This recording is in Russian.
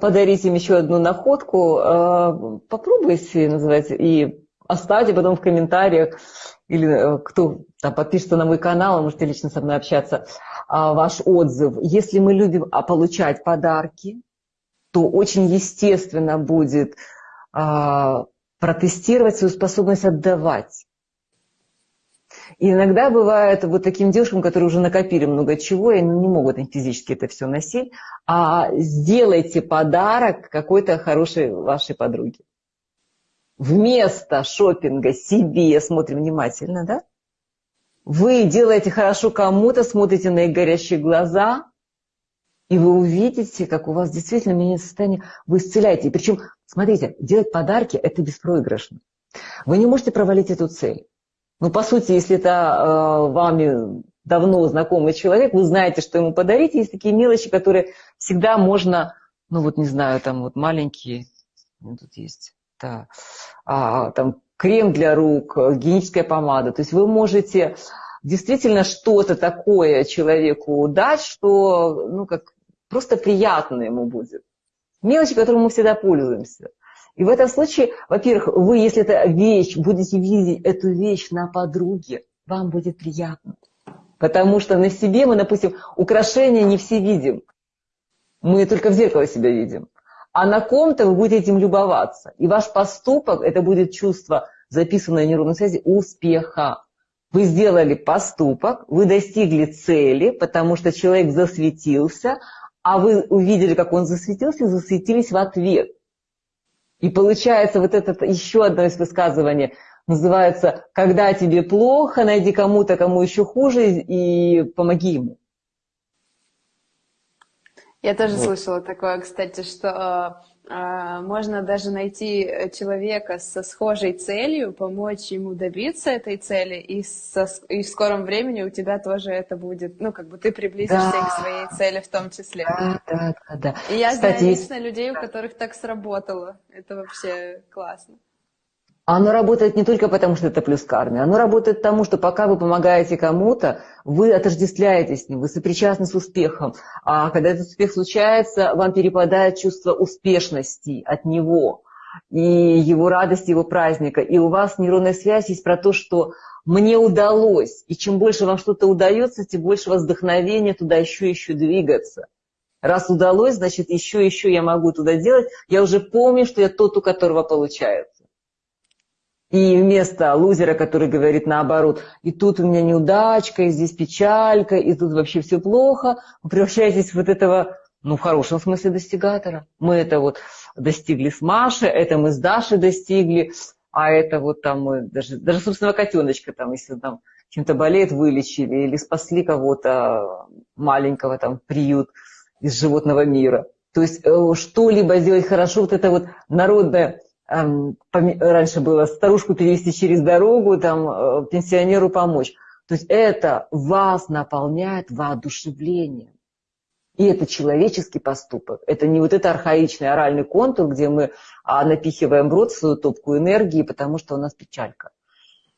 подарить им еще одну находку, э, попробуйте, называется, и оставьте потом в комментариях, или э, кто там подпишется на мой канал, можете лично со мной общаться, а, ваш отзыв. Если мы любим а, получать подарки, то очень естественно будет а, протестировать свою способность отдавать. И иногда бывает вот таким девушкам, которые уже накопили много чего, и не могут они физически это все носить, а сделайте подарок какой-то хорошей вашей подруге. Вместо шопинга себе, смотрим внимательно, да? Вы делаете хорошо кому-то, смотрите на их горящие глаза, и вы увидите, как у вас действительно меняется состояние, вы исцеляете. Причем, смотрите, делать подарки – это беспроигрышно. Вы не можете провалить эту цель. Ну, по сути, если это э, вами давно знакомый человек, вы знаете, что ему подарить. Есть такие мелочи, которые всегда можно, ну вот не знаю, там вот маленькие, тут есть, да, а, там крем для рук, гигиеническая помада. То есть вы можете действительно что-то такое человеку дать, что ну, как просто приятно ему будет. Мелочи, которым мы всегда пользуемся. И в этом случае, во-первых, вы, если это вещь, будете видеть эту вещь на подруге, вам будет приятно. Потому что на себе мы, допустим, украшения не все видим. Мы только в зеркало себя видим. А на ком-то вы будете этим любоваться. И ваш поступок, это будет чувство, записанное в нейронной связи, успеха. Вы сделали поступок, вы достигли цели, потому что человек засветился, а вы увидели, как он засветился, и засветились в ответ. И получается вот это еще одно из высказываний, называется «Когда тебе плохо, найди кому-то, кому еще хуже, и помоги ему». Я тоже вот. слышала такое, кстати, что э, можно даже найти человека со схожей целью, помочь ему добиться этой цели, и, со, и в скором времени у тебя тоже это будет, ну, как бы ты приблизишься да. к своей цели в том числе. Да, да, да. да. И я Кстати, знаю лично людей, у которых так сработало. Это вообще классно. Оно работает не только потому, что это плюс карме, оно работает тому, что пока вы помогаете кому-то, вы отождествляетесь с ним, вы сопричастны с успехом. А когда этот успех случается, вам перепадает чувство успешности от него и его радости, его праздника. И у вас нейронная связь есть про то, что мне удалось. И чем больше вам что-то удается, тем больше вас вдохновения туда еще еще двигаться. Раз удалось, значит, еще еще я могу туда делать. Я уже помню, что я тот, у которого получается. И вместо лузера, который говорит наоборот, и тут у меня неудачка, и здесь печалька, и тут вообще все плохо, вы превращаетесь в вот этого, ну, в хорошем смысле достигатора. Мы это вот достигли с Машей, это мы с Дашей достигли, а это вот там мы, даже, даже собственного котеночка, там, если там чем-то болеет, вылечили, или спасли кого-то маленького, там, приют из животного мира. То есть э, что-либо сделать хорошо, вот это вот народное раньше было старушку перевести через дорогу, там, э, пенсионеру помочь. То есть это вас наполняет воодушевлением. И это человеческий поступок. Это не вот это архаичный оральный контур, где мы а, напихиваем в рот свою топку энергии, потому что у нас печалька.